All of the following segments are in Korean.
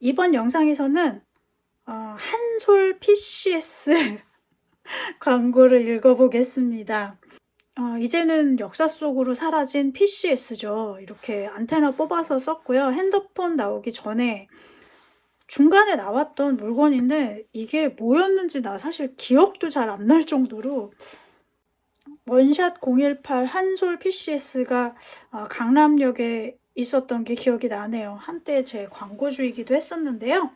이번 영상에서는 어, 한솔 PCS 광고를 읽어보겠습니다. 어, 이제는 역사 속으로 사라진 PCS죠. 이렇게 안테나 뽑아서 썼고요. 핸드폰 나오기 전에 중간에 나왔던 물건인데 이게 뭐였는지 나 사실 기억도 잘 안 날 정도로 원샷 018 한솔 PCS가 어, 강남역에 있었던 게 기억이 나네요. 한때 제 광고주이기도 했었는데요.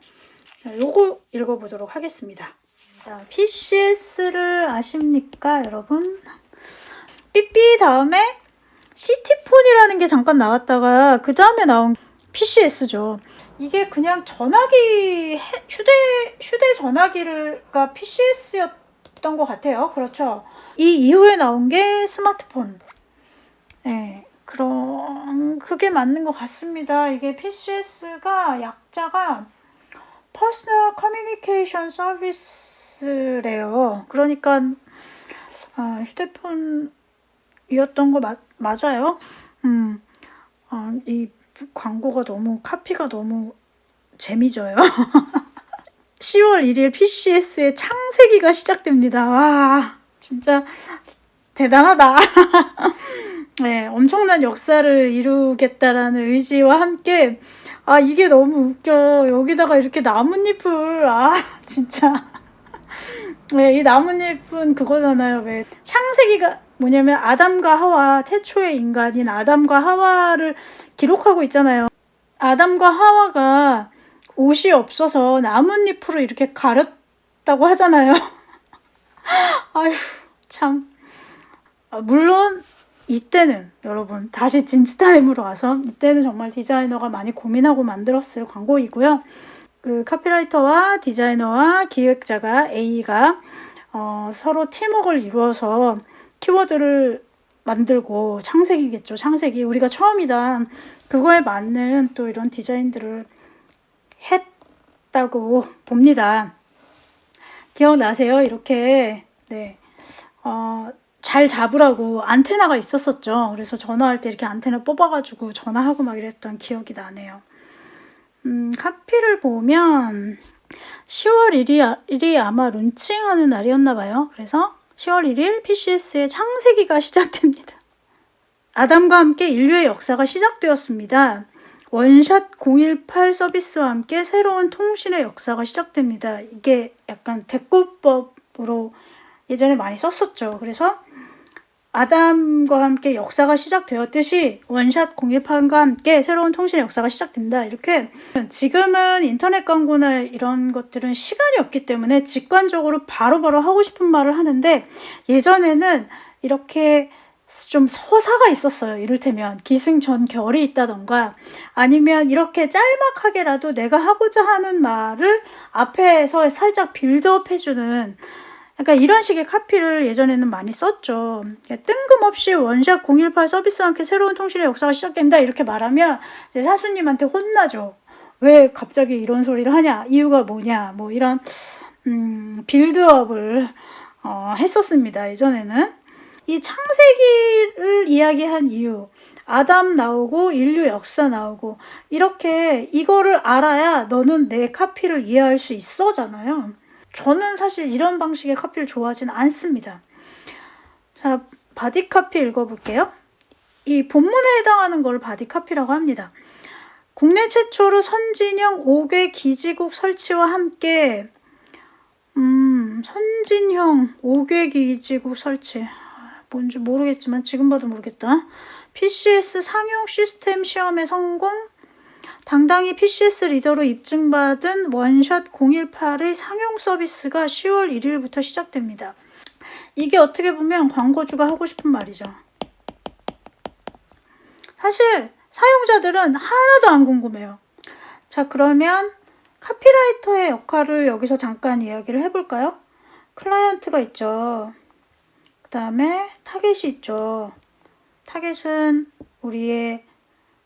요거 읽어보도록 하겠습니다. 자, PCS를 아십니까, 여러분? 삐삐 다음에 시티폰이라는 게 잠깐 나왔다가 그 다음에 나온 PCS죠. 이게 그냥 전화기 휴대 휴대 전화기가 PCS였던 것 같아요. 그렇죠. 이 이후에 나온 게 스마트폰. 네, 그런 그게 맞는 것 같습니다. 이게 PCS가 약자가 Personal Communication Service래요. 그러니까 어, 휴대폰이었던 거 마, 맞아요. 음, 어, 이 광고가 너무 카피가 너무 재미져요. 10월 1일 PCS의 창세기가 시작됩니다. 와 진짜 대단하다. 네, 엄청난 역사를 이루겠다라는 의지와 함께 아 이게 너무 웃겨. 여기다가 이렇게 나뭇잎을 아 진짜. 네, 이 나뭇잎은 그거잖아요. 왜? 창세기가 뭐냐면 아담과 하와 태초의 인간인 아담과 하와를 기록하고 있잖아요. 아담과 하와가 옷이 없어서 나뭇잎으로 이렇게 가렸다고 하잖아요. 아휴 참. 아, 물론 이때는 여러분 다시 진지타임으로 와서 이때는 정말 디자이너가 많이 고민하고 만들었을 광고이고요. 그 카피라이터와 디자이너와 기획자가 A가 어, 서로 팀워크를 이루어서 키워드를 만들고 창색이겠죠. 창색이 우리가 처음이다. 그거에 맞는 또 이런 디자인들을 했다고 봅니다. 기억나세요? 이렇게 네. 어, 잘 잡으라고 안테나가 있었었죠. 그래서 전화할 때 이렇게 안테나 뽑아가지고 전화하고 막 이랬던 기억이 나네요. 음, 카피를 보면 10월 1일, 1이 아마 룬칭하는 날이었나 봐요. 그래서 10월 1일 PCS의 창세기가 시작됩니다. 아담과 함께 인류의 역사가 시작되었습니다. 원샷 018 서비스와 함께 새로운 통신의 역사가 시작됩니다. 이게 약간 대꾸법으로 예전에 많이 썼었죠. 그래서 아담과 함께 역사가 시작되었듯이 원샷 018과 함께 새로운 통신의 역사가 시작된다. 이렇게 지금은 인터넷 광고나 이런 것들은 시간이 없기 때문에 직관적으로 바로바로 바로 하고 싶은 말을 하는데 예전에는 이렇게 좀 서사가 있었어요. 이를테면 기승전 결이 있다던가 아니면 이렇게 짤막하게라도 내가 하고자 하는 말을 앞에서 살짝 빌드업 해주는 그러니까 이런 식의 카피를 예전에는 많이 썼죠. 뜬금없이 원샷 018 서비스와 함께 새로운 통신의 역사가 시작된다 이렇게 말하면 사수님한테 혼나죠. 왜 갑자기 이런 소리를 하냐 이유가 뭐냐 뭐 이런 음, build-up을 어, 했었습니다. 예전에는 이 창세기를 이야기한 이유 아담 나오고 인류 역사 나오고 이렇게 이거를 알아야 너는 내 카피를 이해할 수 있어잖아요. 저는 사실 이런 방식의 카피를 좋아하진 않습니다. 자, body copy 읽어볼게요. 이 본문에 해당하는 걸 body copy라고 합니다. 국내 최초로 선진형 5개 기지국 설치와 함께 음, 선진형 5개 기지국 설치 뭔지 모르겠지만 지금 봐도 모르겠다. PCS 상용 시스템 시험에 성공 당당히 PCS 리더로 입증받은 원샷 018의 상용 서비스가 10월 1일부터 시작됩니다. 이게 어떻게 보면 광고주가 하고 싶은 말이죠. 사실 사용자들은 하나도 안 궁금해요. 자 그러면 카피라이터의 역할을 여기서 잠깐 이야기를 해볼까요? 클라이언트가 있죠. 그 다음에 타겟이 있죠. 타겟은 우리의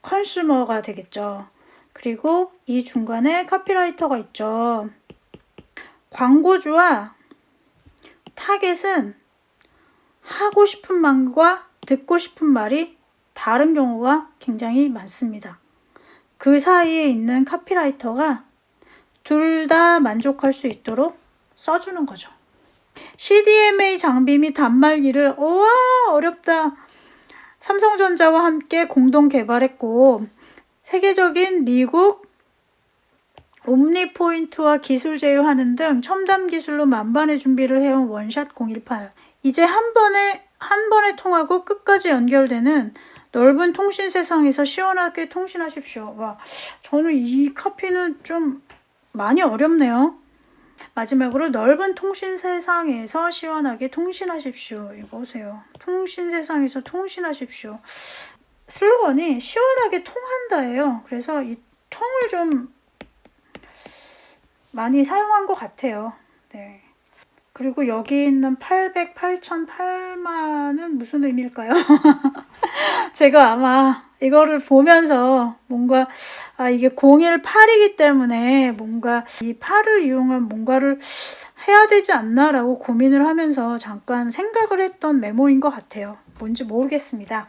consumer가 되겠죠. 그리고 이 중간에 카피라이터가 있죠. 광고주와 타겟은 하고 싶은 말과 듣고 싶은 말이 다른 경우가 굉장히 많습니다. 그 사이에 있는 카피라이터가 둘 다 만족할 수 있도록 써주는 거죠. CDMA 장비 및 단말기를 우와 어렵다. 삼성전자와 함께 공동 개발했고 세계적인 미국 옴니포인트와 기술 제휴하는 등 첨단 기술로 만반의 준비를 해온 원샷 018. 이제 한 번에 한 번에 통하고 끝까지 연결되는 넓은 통신 세상에서 시원하게 통신하십시오. 와, 저는 이 카피는 좀 많이 어렵네요. 마지막으로 넓은 통신 세상에서 시원하게 통신하십시오. 이거 보세요. 통신 세상에서 통신하십시오. 슬로건이 시원하게 통한다예요. 그래서 이 통을 좀 많이 사용한 것 같아요. 네. 그리고 여기 있는 800, 8천, 8만은 무슨 의미일까요? 제가 아마 이거를 보면서 뭔가 아 이게 018이기 때문에 뭔가 이 8을 이용한 뭔가를 해야 되지 않나 라고 고민을 하면서 잠깐 생각을 했던 메모인 것 같아요. 뭔지 모르겠습니다.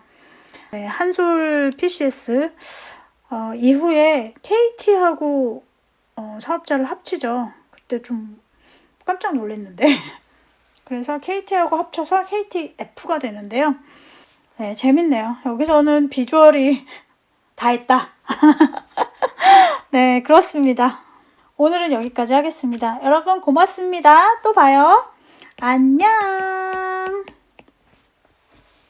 네, 한솔 PCS 어, 이후에 KT하고 어, 사업자를 합치죠. 그때 좀 깜짝 놀랐는데 그래서 KT하고 합쳐서 KTF가 되는데요. 네, 재밌네요. 여기서는 비주얼이 다 했다. 네, 그렇습니다. 오늘은 여기까지 하겠습니다. 여러분 고맙습니다. 또 봐요. 안녕.